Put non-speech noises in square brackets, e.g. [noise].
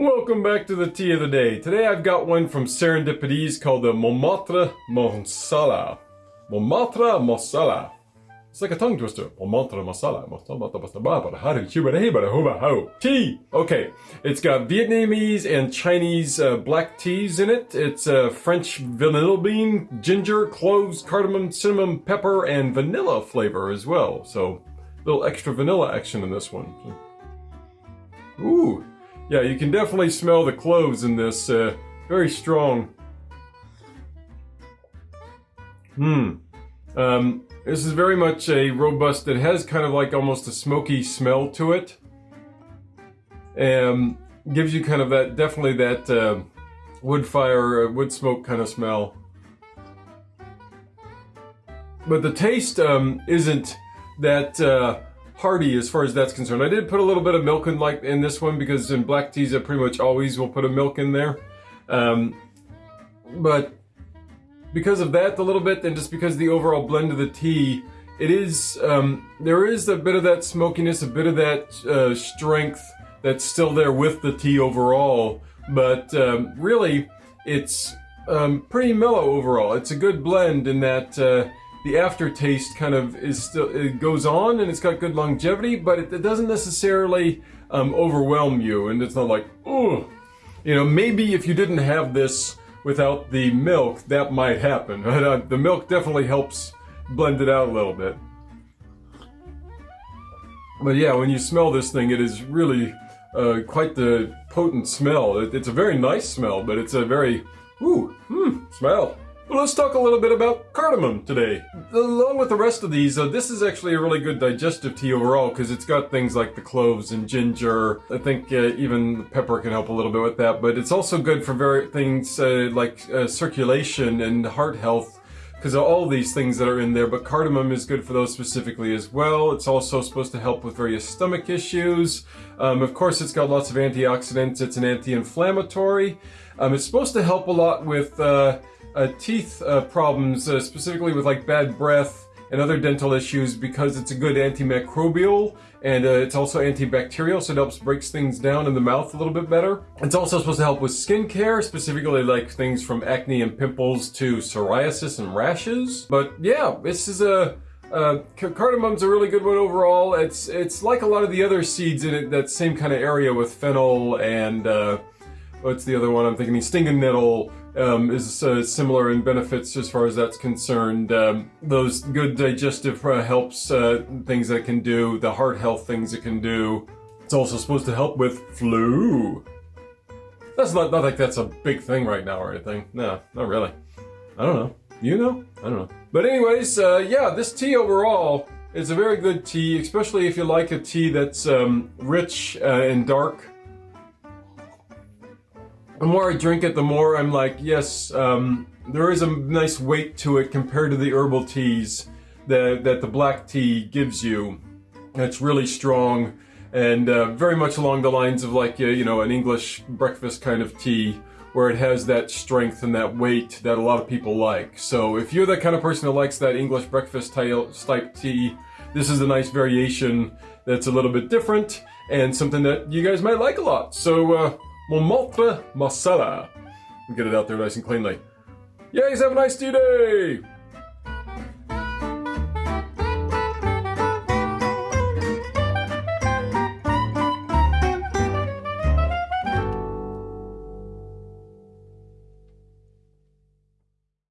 welcome back to the tea of the day. Today I've got one from Serendipities called the Montmartre Monsala. Montmartre Monsala. It's like a tongue twister. Montmartre Monsala. Tea! Okay, it's got Vietnamese and Chinese uh, black teas in it. It's uh, French vanilla bean, ginger, cloves, cardamom, cinnamon, pepper, and vanilla flavor as well. So, a little extra vanilla action in this one. Ooh, yeah, you can definitely smell the cloves in this. Uh, very strong. Hmm. Um, this is very much a robust, it has kind of like almost a smoky smell to it. And gives you kind of that, definitely that uh, wood fire, uh, wood smoke kind of smell. But the taste um, isn't that uh, hearty as far as that's concerned. I did put a little bit of milk in like in this one because in black teas I pretty much always will put a milk in there. Um, but because of that a little bit and just because the overall blend of the tea, it is, um, there is a bit of that smokiness, a bit of that uh, strength that's still there with the tea overall. But um, really, it's um, pretty mellow overall. It's a good blend in that uh, the aftertaste kind of is still, it goes on and it's got good longevity, but it, it doesn't necessarily um, overwhelm you. And it's not like, oh, you know, maybe if you didn't have this without the milk, that might happen. [laughs] Uh, the milk definitely helps blend it out a little bit. But yeah, when you smell this thing, it is really uh, quite the potent smell. It, it's a very nice smell, but it's a very, ooh, hmm, smell. Well, let's talk a little bit about cardamom today. Along with the rest of these, uh, this is actually a really good digestive tea overall because it's got things like the cloves and ginger. I think uh, even pepper can help a little bit with that, but it's also good for very things uh, like uh, circulation and heart health because of all these things that are in there, but cardamom is good for those specifically as well. It's also supposed to help with various stomach issues. Um, of course, it's got lots of antioxidants. It's an anti-inflammatory. Um, it's supposed to help a lot with uh, teeth uh, problems, uh, specifically with like bad breath and other dental issues because it's a good antimicrobial and uh, it's also antibacterial so it helps breaks things down in the mouth a little bit better. It's also supposed to help with skincare, specifically like things from acne and pimples to psoriasis and rashes. But yeah, this is a uh, cardamom's a really good one overall. It's it's like a lot of the other seeds in it, that same kind of area with fennel and uh, what's the other one I'm thinking? Stinging nettle, um, is uh, similar in benefits as far as that's concerned. Um, those good digestive uh, helps, uh, things that it can do, the heart health things it can do. It's also supposed to help with flu. That's not, not like that's a big thing right now or anything. No, not really. I don't know. You know? I don't know. But anyways, uh, yeah, this tea overall is a very good tea, especially if you like a tea that's um, rich uh, and dark the more I drink it, the more I'm like, yes, um, there is a nice weight to it compared to the herbal teas that, that the black tea gives you. It's really strong and uh, very much along the lines of like, uh, you know, an English breakfast kind of tea where it has that strength and that weight that a lot of people like. So if you're that kind of person that likes that English breakfast type tea, this is a nice variation that's a little bit different and something that you guys might like a lot. So, uh, Montmartre Monsala. Get it out there nice and cleanly. Yeah, have a nice day!